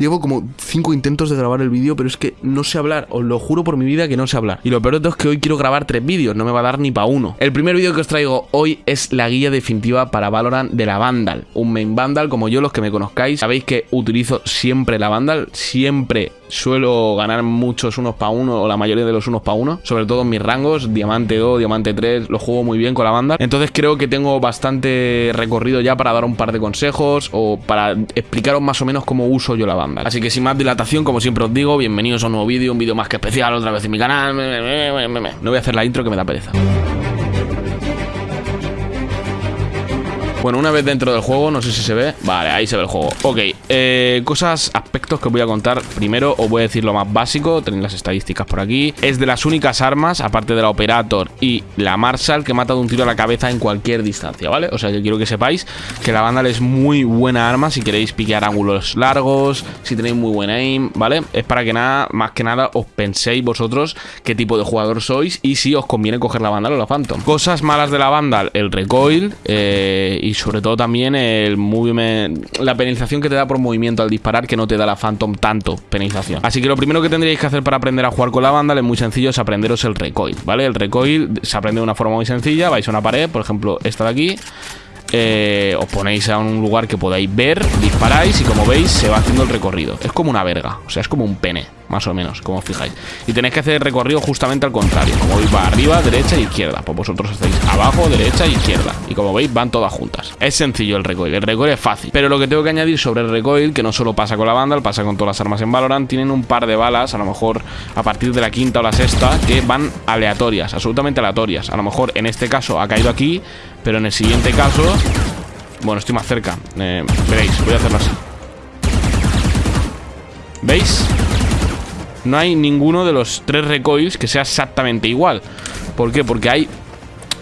Llevo como cinco intentos de grabar el vídeo, pero es que no sé hablar. Os lo juro por mi vida que no sé hablar. Y lo peor de todo es que hoy quiero grabar tres vídeos, no me va a dar ni para uno. El primer vídeo que os traigo hoy es la guía definitiva para Valorant de la Vandal. Un main Vandal, como yo, los que me conozcáis, sabéis que utilizo siempre la Vandal, siempre suelo ganar muchos unos para uno o la mayoría de los unos para uno, sobre todo en mis rangos, diamante 2, diamante 3, lo juego muy bien con la banda. Entonces creo que tengo bastante recorrido ya para dar un par de consejos o para explicaros más o menos cómo uso yo la Así que sin más dilatación, como siempre os digo, bienvenidos a un nuevo vídeo, un vídeo más que especial otra vez en mi canal. No voy a hacer la intro que me da pereza. Bueno, una vez dentro del juego, no sé si se ve. Vale, ahí se ve el juego. Ok, eh, cosas, aspectos que voy a contar. Primero os voy a decir lo más básico. Tenéis las estadísticas por aquí. Es de las únicas armas, aparte de la Operator y la Marshall Que mata de un tiro a la cabeza en cualquier distancia, ¿vale? O sea, yo quiero que sepáis que la Vandal es muy buena arma Si queréis piquear ángulos largos Si tenéis muy buena aim, ¿vale? Es para que nada, más que nada, os penséis vosotros Qué tipo de jugador sois Y si os conviene coger la Vandal o la Phantom. Cosas malas de la Vandal, el recoil eh, y sobre todo también el movimiento, la penalización que te da por movimiento al disparar que no te da la Phantom tanto penalización. Así que lo primero que tendríais que hacer para aprender a jugar con la banda es muy sencillo, es aprenderos el recoil, ¿vale? El recoil se aprende de una forma muy sencilla, vais a una pared, por ejemplo esta de aquí, eh, os ponéis a un lugar que podáis ver, disparáis y como veis se va haciendo el recorrido. Es como una verga, o sea, es como un pene, más o menos, como fijáis. Y tenéis que hacer el recorrido justamente al contrario. Como veis va arriba, derecha e izquierda. Pues vosotros estáis abajo, derecha e izquierda. Y como veis van todas juntas. Es sencillo el recoil, el recoil es fácil. Pero lo que tengo que añadir sobre el recoil, que no solo pasa con la Vandal, pasa con todas las armas en Valorant, tienen un par de balas, a lo mejor a partir de la quinta o la sexta, que van aleatorias, absolutamente aleatorias. A lo mejor en este caso ha caído aquí, pero en el siguiente caso bueno, estoy más cerca eh, Veréis, voy a hacerlo así ¿Veis? No hay ninguno de los tres recoils que sea exactamente igual ¿Por qué? Porque hay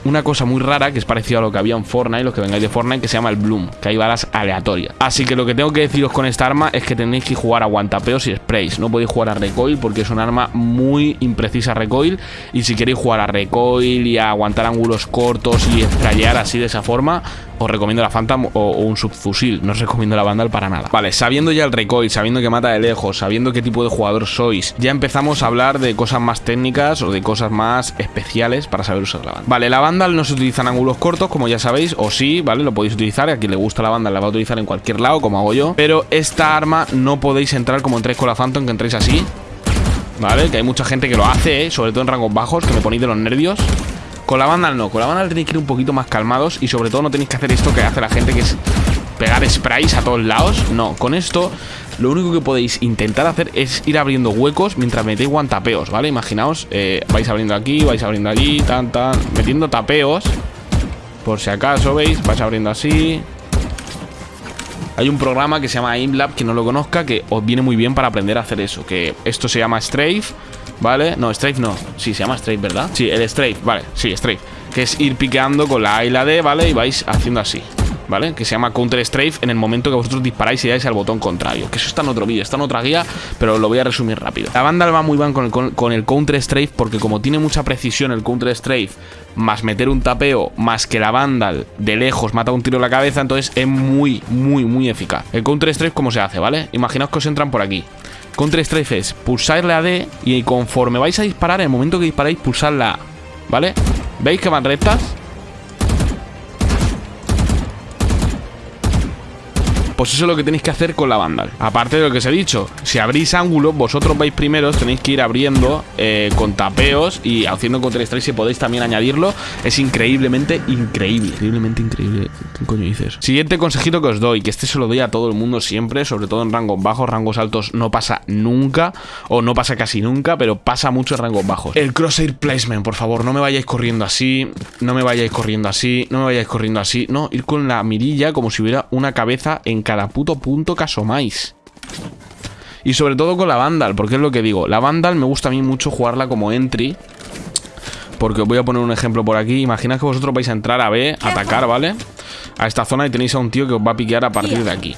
una cosa muy rara que es parecido a lo que había en Fortnite, los que vengáis de Fortnite, que se llama el Bloom, que hay balas aleatorias. Así que lo que tengo que deciros con esta arma es que tenéis que jugar a guantapeos y sprays. No podéis jugar a recoil porque es un arma muy imprecisa recoil. Y si queréis jugar a recoil y a aguantar ángulos cortos y estrellar así de esa forma, os recomiendo la Phantom o, un subfusil. No os recomiendo la Vandal para nada. Vale, sabiendo ya el recoil, sabiendo que mata de lejos, sabiendo qué tipo de jugador sois, ya empezamos a hablar de cosas más técnicas o de cosas más especiales para saber usar la Vandal. Vale, la Vandal no se utiliza en ángulos cortos, como ya sabéis, o sí, ¿vale? Lo podéis utilizar. A quien le gusta la Vandal la va a utilizar en cualquier lado, como hago yo. Pero esta arma no podéis entrar como entráis con la Phantom, que entréis así. ¿Vale? Que hay mucha gente que lo hace, ¿eh? sobre todo en rangos bajos, que me ponéis de los nervios. Con la banda no, con la banda tenéis que ir un poquito más calmados y sobre todo no tenéis que hacer esto que hace la gente que es pegar sprays a todos lados. No, con esto lo único que podéis intentar hacer es ir abriendo huecos mientras metéis guantapeos, ¿vale? Imaginaos, eh, vais abriendo aquí, vais abriendo allí, tan, tan, metiendo tapeos. Por si acaso, ¿veis? Vais abriendo así. Hay un programa que se llama AimLab, que no lo conozca, que os viene muy bien para aprender a hacer eso. Que esto se llama Strafe ¿Vale? No, Strafe no Sí, se llama Strafe, ¿verdad? Sí, el Strafe, vale, sí, Strafe Que es ir piqueando con la A y la D, ¿vale? Y vais haciendo así ¿Vale? Que se llama Counter Strafe en el momento que vosotros disparáis y dais al botón contrario Que eso está en otro vídeo, está en otra guía Pero lo voy a resumir rápido La banda va muy bien con el, con el Counter Strafe Porque como tiene mucha precisión el Counter Strafe Más meter un tapeo Más que la Vandal de lejos mata un tiro en la cabeza Entonces es muy, muy, muy eficaz El Counter Strafe, ¿cómo se hace? ¿Vale? Imaginaos que os entran por aquí Counter Strafe es pulsarle a D y conforme vais a disparar, en el momento que disparáis, pulsar la A. ¿Vale? ¿Veis que van rectas? Pues eso es lo que tenéis que hacer con la Vandal Aparte de lo que os he dicho Si abrís ángulos, vosotros vais primeros Tenéis que ir abriendo eh, con tapeos Y haciendo Counter Strike si podéis también añadirlo. Es increíblemente increíble. Increíblemente increíble ¿Qué coño dices? Siguiente consejito que os doy Que este se lo doy a todo el mundo siempre Sobre todo en rangos bajos. Rangos altos no pasa nunca O no pasa casi nunca Pero pasa mucho en rangos bajos. El crosshair placement, por favor No me vayáis corriendo así No me vayáis corriendo así No me vayáis corriendo así. No, ir con la mirilla como si hubiera una cabeza en cada puto punto que asomáis. Y sobre todo con la Vandal, porque es lo que digo. La Vandal me gusta a mí mucho jugarla como entry. Porque os voy a poner un ejemplo por aquí. Imaginad que vosotros vais a entrar a B, a atacar, ¿vale? A esta zona y tenéis a un tío que os va a piquear a partir de aquí.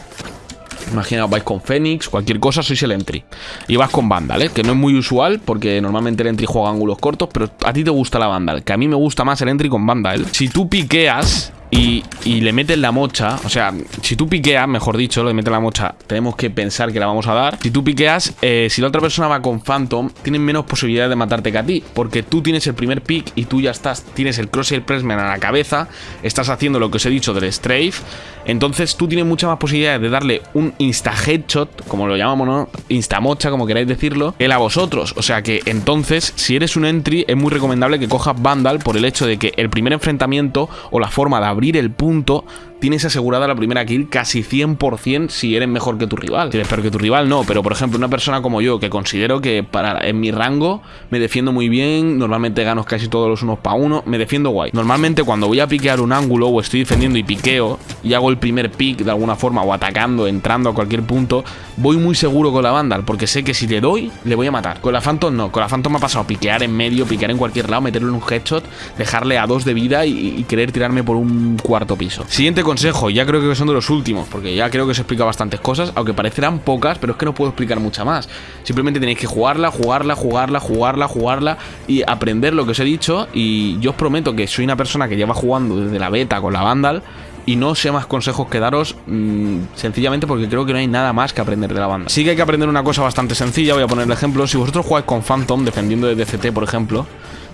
Imaginaos, vais con Fénix, cualquier cosa, sois el entry. Y vas con Vandal, ¿eh? Que no es muy usual, porque normalmente el entry juega ángulos cortos, pero a ti te gusta la Vandal. Que a mí me gusta más el entry con Vandal. Si tú piqueas, y, le metes la mocha, o sea, si tú piqueas, mejor dicho, le metes la mocha, tenemos que pensar que la vamos a dar. Si tú piqueas, eh, si la otra persona va con Phantom, tienen menos posibilidades de matarte que a ti, porque tú tienes el primer pick y tú ya estás, tienes el crosshair pressman a la cabeza, estás haciendo lo que os he dicho del strafe, entonces tú tienes muchas más posibilidades de darle un insta headshot, como lo llamamos, ¿no? Insta mocha, como queráis decirlo, él a vosotros. O sea que entonces, si eres un entry, es muy recomendable que cojas Vandal por el hecho de que el primer enfrentamiento o la forma de abrir el punto tienes asegurada la primera kill casi 100% si eres mejor que tu rival. Peor que tu rival, no. Pero, por ejemplo, una persona como yo, que considero que para en mi rango me defiendo muy bien, normalmente gano casi todos los unos para uno, me defiendo guay. Normalmente cuando voy a piquear un ángulo o estoy defendiendo y piqueo y hago el primer pick de alguna forma o atacando, entrando a cualquier punto, voy muy seguro con la Vandal porque sé que si le doy, le voy a matar. Con la Phantom no. Con la Phantom me ha pasado piquear en medio, piquear en cualquier lado, meterle un headshot, dejarle a dos de vida y querer tirarme por un cuarto piso. Siguiente consejo, ya creo que son de los últimos, porque ya creo que os he explicado bastantes cosas, aunque parecerán pocas, pero es que no puedo explicar mucha más. Simplemente tenéis que jugarla, jugarla, jugarla, jugarla, jugarla y aprender lo que os he dicho. Y yo os prometo que soy una persona que lleva jugando desde la beta con la Vandal y no sé más consejos que daros mmm, sencillamente porque creo que no hay nada más que aprender de la banda. Sí que hay que aprender una cosa bastante sencilla, voy a poner el ejemplo. Si vosotros jugáis con Phantom defendiendo de DCT, por ejemplo,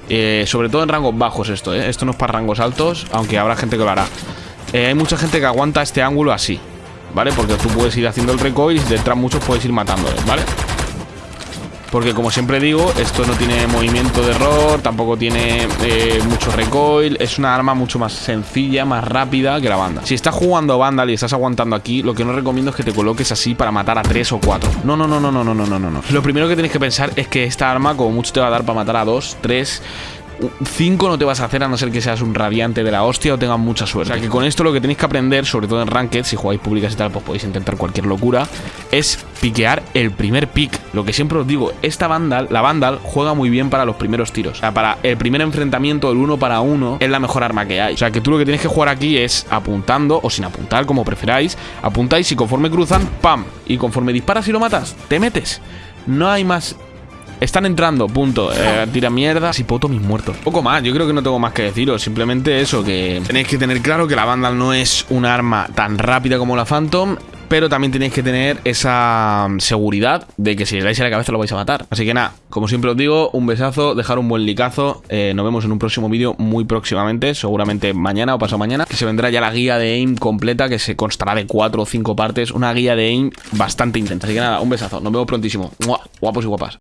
eh, sobre todo en rangos bajos esto, ¿eh? esto no es para rangos altos, aunque habrá gente que lo hará. Eh, hay mucha gente que aguanta este ángulo así, ¿vale? Porque tú puedes ir haciendo el recoil y si muchos puedes ir matándoles, ¿vale? Porque como siempre digo, esto no tiene movimiento de error, tampoco tiene eh, mucho recoil, es una arma mucho más sencilla, más rápida que la banda. Si estás jugando Vandal y estás aguantando aquí, lo que no recomiendo es que te coloques así para matar a 3 o 4. No, no, no, no, no, no, no, no, no. Lo primero que tenéis que pensar es que esta arma como mucho te va a dar para matar a 2, 3... 5 no te vas a hacer a no ser que seas un radiante de la hostia o tengas mucha suerte. O sea que con esto lo que tenéis que aprender, sobre todo en Ranked, si jugáis públicas y tal, pues podéis intentar cualquier locura, es piquear el primer pick. Lo que siempre os digo, esta Vandal, la Vandal, juega muy bien para los primeros tiros. O sea, para el primer enfrentamiento, el uno para uno, es la mejor arma que hay. O sea que tú lo que tienes que jugar aquí es apuntando, o sin apuntar, como preferáis, apuntáis y conforme cruzan, ¡pam! Y conforme disparas y lo matas, te metes. No hay más están entrando, punto. Eh, tira mierda. Si poto mis muertos. Poco más, yo creo que no tengo más que deciros. Simplemente eso, que tenéis que tener claro que la Vandal no es un arma tan rápida como la Phantom. Pero también tenéis que tener esa seguridad de que si le dais a la cabeza lo vais a matar. Así que nada, como siempre os digo, un besazo, dejar un buen licazo. Eh, nos vemos en un próximo vídeo muy próximamente, seguramente mañana o pasado mañana, que se vendrá ya la guía de AIM completa, que se constará de cuatro o cinco partes. Una guía de AIM bastante intensa. Así que nada, un besazo, nos vemos prontísimo. Guapos y guapas.